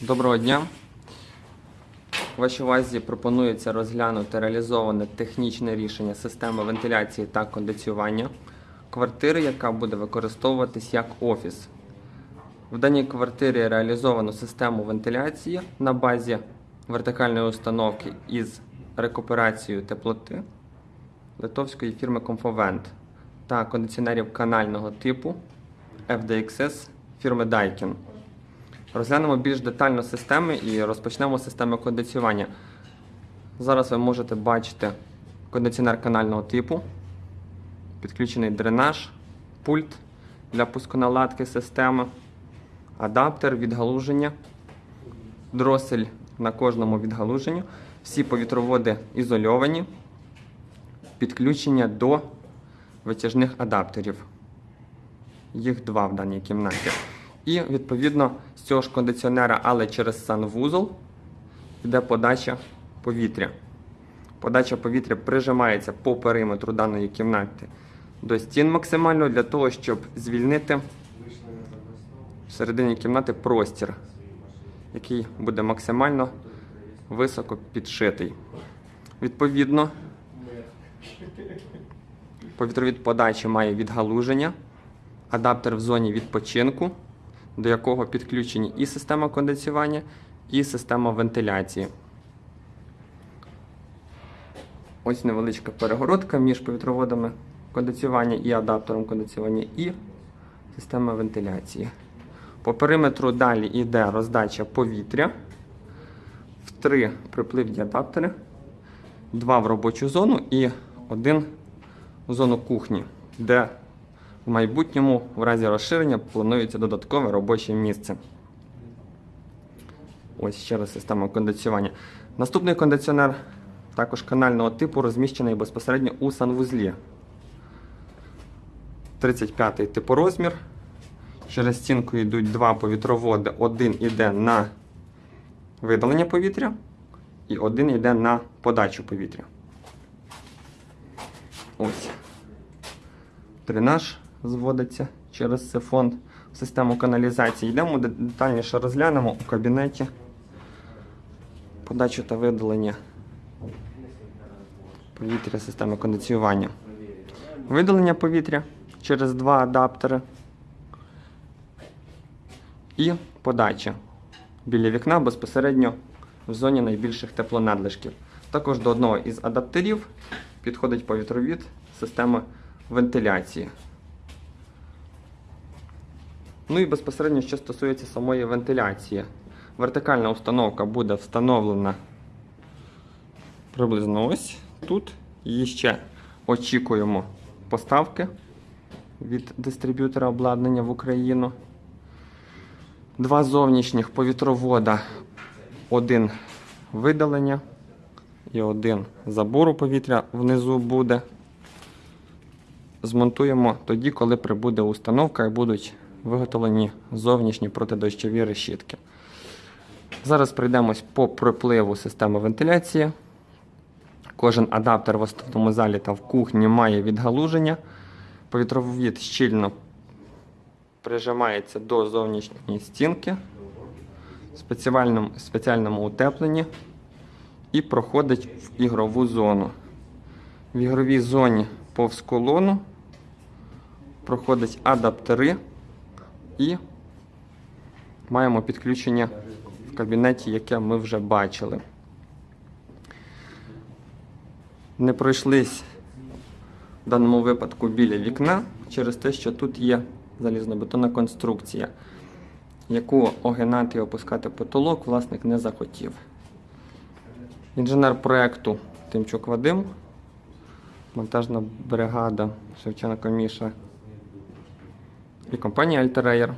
Доброго дня. Вашій увазі пропонується розглянути реалізоване технічне рішення системи вентиляції та кондиціювання квартири, яка буде використовуватись як офіс. В даній квартирі реалізовано систему вентиляції на базі вертикальної установки із рекуперацією теплоти литовської фірми Comfovent та кондиціонерів канального типу FDXS фірми Daikin. Розглянемо більш детально системи і розпочнемо системи кондиціювання. Зараз ви можете бачити кондиціонер канального типу, підключений дренаж, пульт для пусконаладки системи, адаптер відгалуження, дросель на кожному відгалуженню. Всі повітроводи ізольовані, підключення до витяжних адаптерів. Їх два в даній кімнаті. І відповідно з цього ж кондиціонера, але через санвузол, йде подача повітря. Подача повітря прижимається по периметру даної кімнати до стін максимально для того, щоб звільнити всередині кімнати простір, який буде максимально високо підшитий. Відповідно, повітровід подачі має відгалуження, адаптер в зоні відпочинку, до якого підключені і система кондиціювання, і система вентиляції. Ось невеличка перегородка між повітроводами кондиціювання і адаптером кондиціювання, і система вентиляції. По периметру далі йде роздача повітря. В три припливні адаптери, два в робочу зону і один в зону кухні, де в майбутньому, в разі розширення, планується додаткове робоче місце. Ось ще раз система кондиціювання. Наступний кондиціонер також канального типу розміщений безпосередньо у санвузлі. 35-й типорозмір. Через стінку йдуть два повітроводи. Один йде на видалення повітря і один йде на подачу повітря. Ось. Дренаж зводиться через сифон в систему каналізації. Йдемо детальніше розглянемо у кабінеті подачу та видалення повітря системи кондиціювання. Видалення повітря через два адаптери і подача біля вікна безпосередньо в зоні найбільших теплонадлишків. Також до одного із адаптерів підходить повітровід системи вентиляції. Ну і безпосередньо, що стосується самої вентиляції. Вертикальна установка буде встановлена приблизно ось тут. Її ще очікуємо поставки від дистриб'ютора обладнання в Україну. Два зовнішніх повітровода, один видалення і один забору повітря внизу буде. Змонтуємо тоді, коли прибуде установка і будуть виготовлені зовнішні протидощові решітки. Зараз пройдемось по припливу системи вентиляції. Кожен адаптер в основному залі та в кухні має відгалуження. Повітровід щільно прижимається до зовнішньої стінки в спеціальному, спеціальному утепленні і проходить в ігрову зону. В ігровій зоні повз колону проходить адаптери і маємо підключення в кабінеті, яке ми вже бачили. Не пройшлись в даному випадку біля вікна через те, що тут є залізнобетонна конструкція, яку огинати і опускати потолок власник не захотів. Інженер проєкту Тимчук Вадим, монтажна бригада Шевченко Міша і компания Альтереєр